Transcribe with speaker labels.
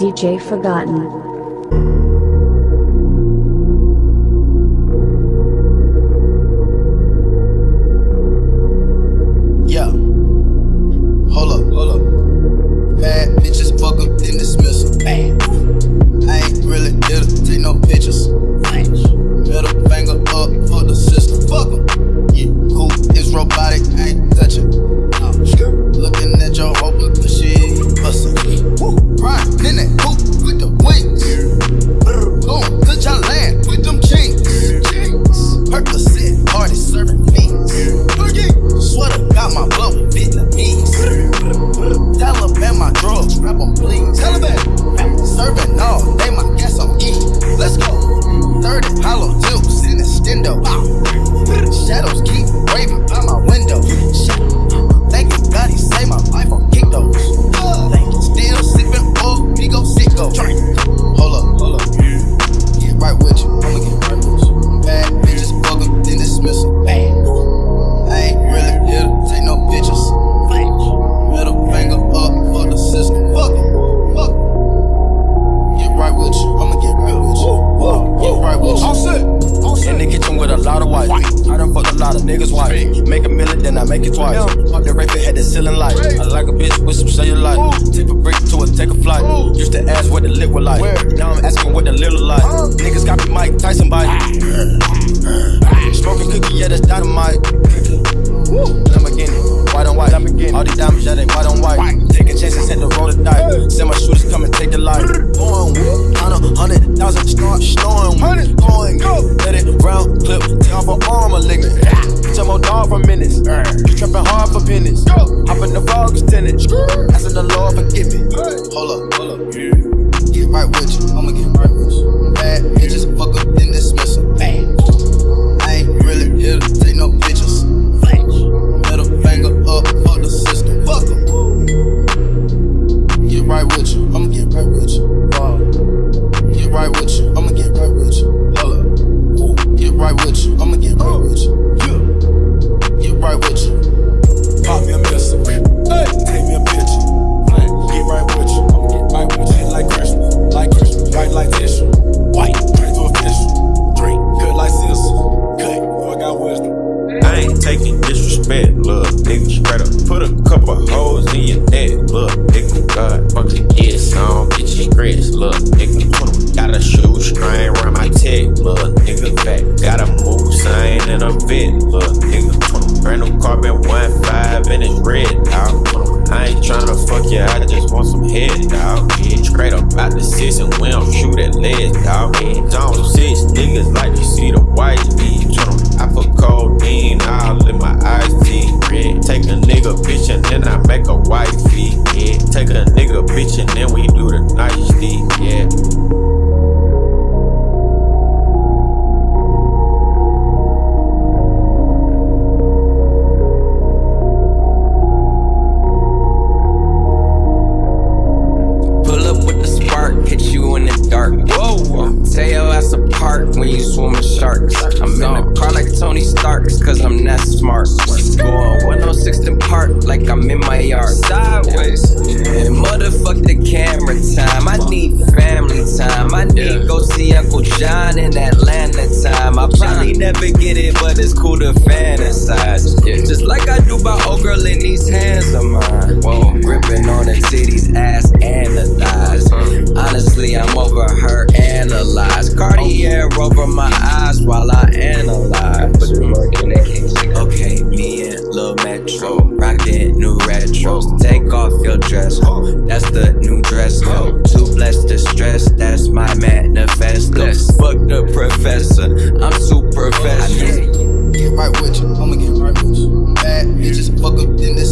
Speaker 1: DJ Forgotten.
Speaker 2: Party serving fiends. Sweater got my blood with Vietnamese. Taliban my drugs, grab 'em please. Taliban serving all,
Speaker 3: make it twice. The rape, had the ceiling light. I like a bitch with some cellulite. Tip a brick to it, take a flight. Used to ask what the lip was like. Now I'm asking what the look like. Niggas got me Mike You trapping hard for pennies. Hop in the fog is tenant. Asking the Lord forgive me.
Speaker 2: Hold up, hold up. Get right with you, I'ma get right with you.
Speaker 4: Couple holes in your neck, look, nigga, God, fuck the yes, I don't get you stressed, look, nigga. Got a shoe string around my tech, look, nigga, back. Got a move sign and a vet, look, nigga. Brand new carbon 1.5 and it's red, dog. I ain't tryna fuck you, I just want some head, dog. Yeah, straight up out the six and we don't shoot at lead, dog. Don't six niggas like to see the white meat. I put codeine all in my eyes, tea
Speaker 5: when you swim with sharks. I'm in a car like Tony Stark's, cause I'm that smart. Going 106 in park like I'm in my yard. Sideways. And motherfuck the camera time. I need family time. I need go see Uncle John in Atlanta time. I probably never get it, but it's cool to fantasize. Just like I do by old girl in these hands of mine. Whoa, that's my manifesto. Fuck the professor, I'm oh, too professional.
Speaker 2: Get right with you, I'ma get right with you. Bad bitches fuck up, then dismiss